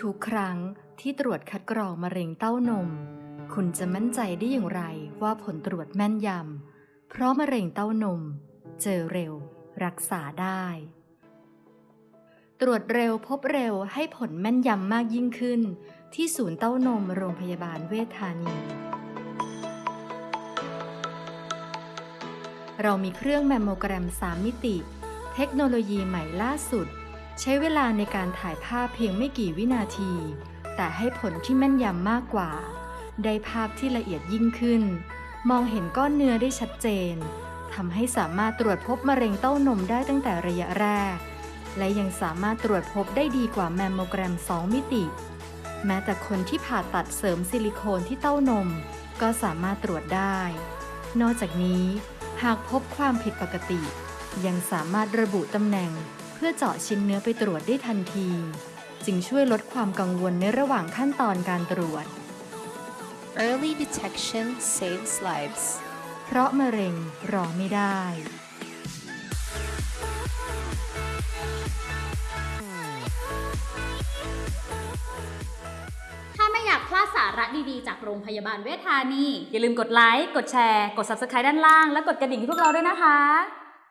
ทุกครั้งที่ตรวจคัดกรองมะเร็งเต้านม คุณจะมั่นใจได้อย่างไรว่าผลตรวจแม่นยำ เพราะมะเร็งเต้านม เจอเร็ว รักษาได้ ตรวจเร็วพบเร็วให้ผลแม่นยำมากยิ่งขึ้น ที่ศูนย์เต้านมโรงพยาบาลเวชธานี เรามีเครื่องแมมโมแกรม 3 มิติ เทคโนโลยีใหม่ล่าสุด ใช้เวลาในการถ่ายภาพเพียงไม่กี่วินาที แต่ให้ผลที่แม่นยำมากกว่า ได้ภาพที่ละเอียดยิ่งขึ้น มองเห็นก้อนเนื้อได้ชัดเจนทำให้สามารถตรวจพบมะเร็งเต้านมได้ตั้งแต่ระยะแรก และยังสามารถตรวจพบได้ดีกว่าแมมโมแกรม 2 มิติ แม้แต่คนที่ผ่าตัดเสริมซิลิโคนที่เต้านม ก็สามารถตรวจได้ นอกจากนี้ หากพบความผิดปกติ ยังสามารถระบุตำแหน่ง เพื่อเจาะชิ้นเนื้อไปตรวจได้ทันที จึงช่วยลดความกังวลในระหว่างขั้นตอนการตรวจ Early detection saves lives. เพราะมะเร็งรอไม่ได้ ถ้าไม่อยากพลาดสาระดีๆ จากโรงพยาบาลเวชธานี อย่าลืมกดไลค์ กดแชร์ กด Subscribe ด้านล่าง และกดกระดิ่งให้พวกเราด้วยนะคะ